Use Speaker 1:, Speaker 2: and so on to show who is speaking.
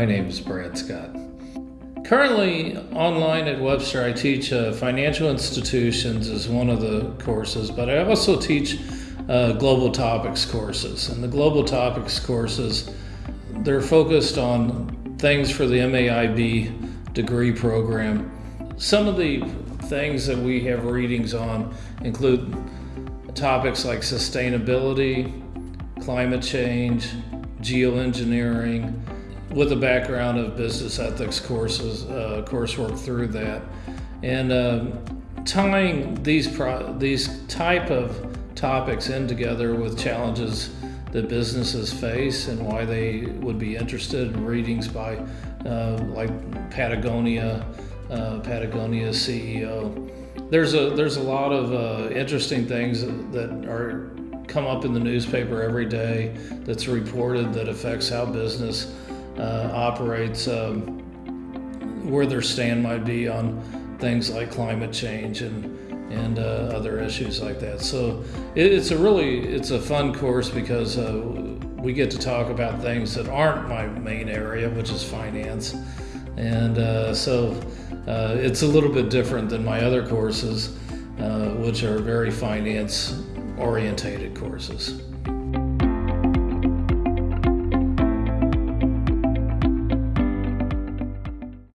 Speaker 1: My name is Brad Scott. Currently, online at Webster, I teach uh, financial institutions as one of the courses, but I also teach uh, global topics courses. And the global topics courses, they're focused on things for the MAIB degree program. Some of the things that we have readings on include topics like sustainability, climate change, geoengineering, with a background of business ethics courses, uh, coursework through that, and uh, tying these pro- these type of topics in together with challenges that businesses face and why they would be interested in readings by uh, like Patagonia, uh, Patagonia CEO. There's a there's a lot of uh, interesting things that are come up in the newspaper every day that's reported that affects how business uh, operates, um, where their stand might be on things like climate change and and uh, other issues like that. So it, it's a really it's a fun course because uh, we get to talk about things that aren't my main area, which is finance, and uh, so uh, it's a little bit different than my other courses, uh, which are very finance orientated courses.